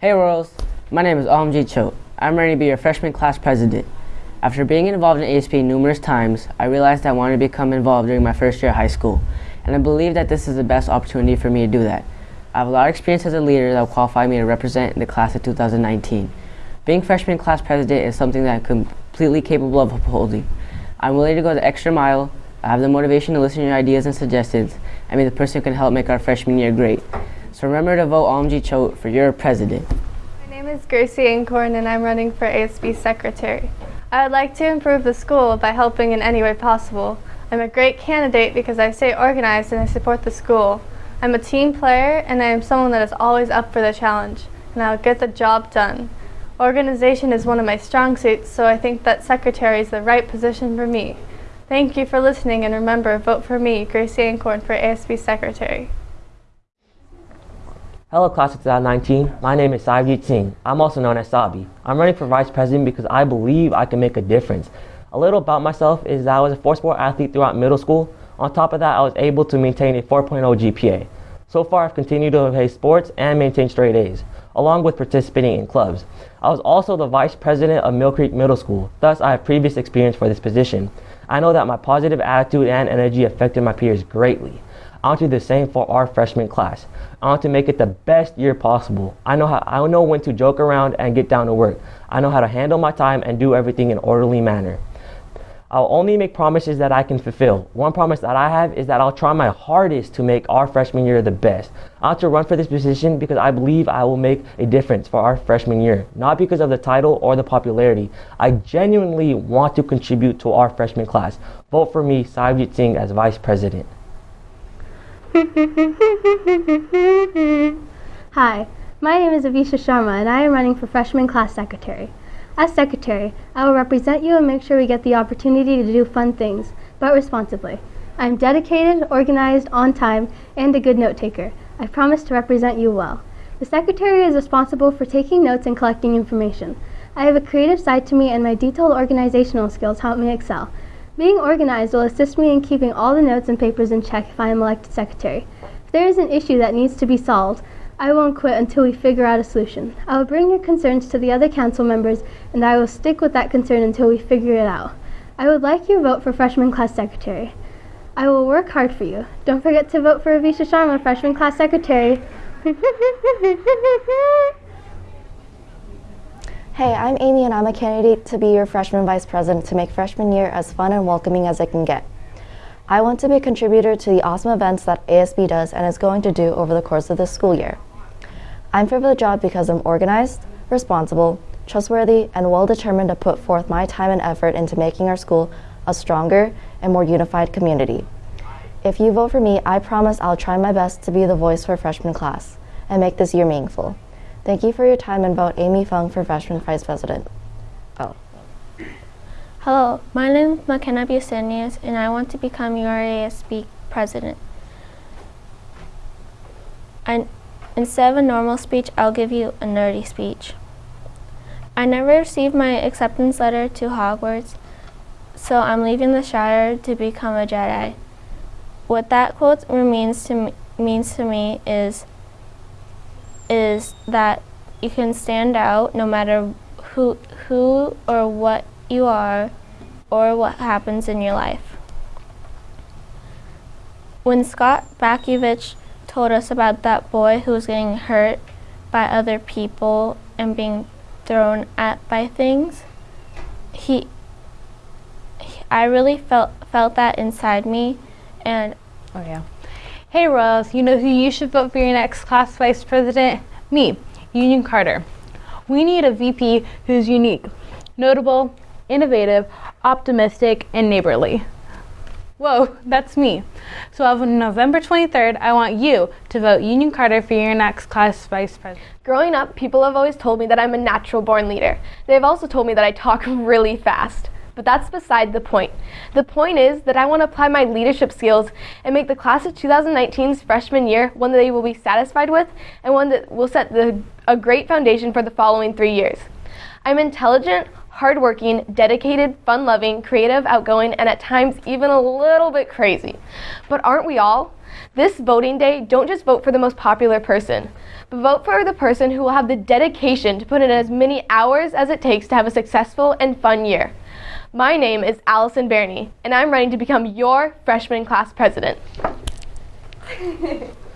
Hey Royals, my name is OMG Cho. I'm ready to be your freshman class president. After being involved in ASB numerous times, I realized I wanted to become involved during my first year of high school, and I believe that this is the best opportunity for me to do that. I have a lot of experience as a leader that will qualify me to represent the class of 2019. Being freshman class president is something that I'm completely capable of upholding. I'm willing to go the extra mile, I have the motivation to listen to your ideas and suggestions, and be the person who can help make our freshman year great. So remember to vote OMG Cho for your president. My name is Gracie Incorn and I'm running for ASB Secretary. I would like to improve the school by helping in any way possible. I'm a great candidate because I stay organized and I support the school. I'm a team player and I am someone that is always up for the challenge and I'll get the job done. Organization is one of my strong suits, so I think that secretary is the right position for me. Thank you for listening and remember, vote for me, Gracie Incorn, for ASB Secretary. Hello class of 2019, my name is Saivjit Singh. I'm also known as Sabi. I'm running for vice president because I believe I can make a difference. A little about myself is that I was a four sport athlete throughout middle school. On top of that, I was able to maintain a 4.0 GPA. So far, I've continued to play sports and maintain straight A's, along with participating in clubs. I was also the vice president of Mill Creek Middle School, thus I have previous experience for this position. I know that my positive attitude and energy affected my peers greatly. I want to do the same for our freshman class. I want to make it the best year possible. I know how I know when to joke around and get down to work. I know how to handle my time and do everything in orderly manner. I'll only make promises that I can fulfill. One promise that I have is that I'll try my hardest to make our freshman year the best. I want to run for this position because I believe I will make a difference for our freshman year, not because of the title or the popularity. I genuinely want to contribute to our freshman class. Vote for me, Saivjit Singh, as vice president. Hi, my name is Avisha Sharma and I am running for freshman class secretary. As secretary, I will represent you and make sure we get the opportunity to do fun things, but responsibly. I am dedicated, organized, on time, and a good note taker. I promise to represent you well. The secretary is responsible for taking notes and collecting information. I have a creative side to me and my detailed organizational skills help me excel. Being organized will assist me in keeping all the notes and papers in check if I am elected secretary. If there is an issue that needs to be solved, I won't quit until we figure out a solution. I will bring your concerns to the other council members and I will stick with that concern until we figure it out. I would like your vote for freshman class secretary. I will work hard for you. Don't forget to vote for Avisha Sharma, freshman class secretary. Hey, I'm Amy and I'm a candidate to be your freshman vice president to make freshman year as fun and welcoming as it can get. I want to be a contributor to the awesome events that ASB does and is going to do over the course of this school year. I'm fit for the job because I'm organized, responsible, trustworthy, and well determined to put forth my time and effort into making our school a stronger and more unified community. If you vote for me, I promise I'll try my best to be the voice for freshman class and make this year meaningful. Thank you for your time and vote Amy Fung for freshman vice president. Oh. Hello, my name is McKenna Busenius and I want to become your ASB president. And instead of a normal speech, I'll give you a nerdy speech. I never received my acceptance letter to Hogwarts, so I'm leaving the Shire to become a Jedi. What that quote means to me, means to me is is that you can stand out no matter who, who or what you are or what happens in your life. When Scott Bakevich told us about that boy who was getting hurt by other people and being thrown at by things, he, he I really felt felt that inside me and oh yeah. Hey Royals, you know who you should vote for your next class vice president? Me, Union Carter. We need a VP who's unique, notable, innovative, optimistic, and neighborly. Whoa, that's me. So on November 23rd, I want you to vote Union Carter for your next class vice president. Growing up, people have always told me that I'm a natural born leader. They've also told me that I talk really fast but that's beside the point. The point is that I want to apply my leadership skills and make the class of 2019's freshman year one that they will be satisfied with and one that will set the, a great foundation for the following three years. I'm intelligent, hardworking, dedicated, fun-loving, creative, outgoing, and at times even a little bit crazy. But aren't we all? This voting day, don't just vote for the most popular person, but vote for the person who will have the dedication to put in as many hours as it takes to have a successful and fun year. My name is Allison Barney, and I'm running to become your freshman class president.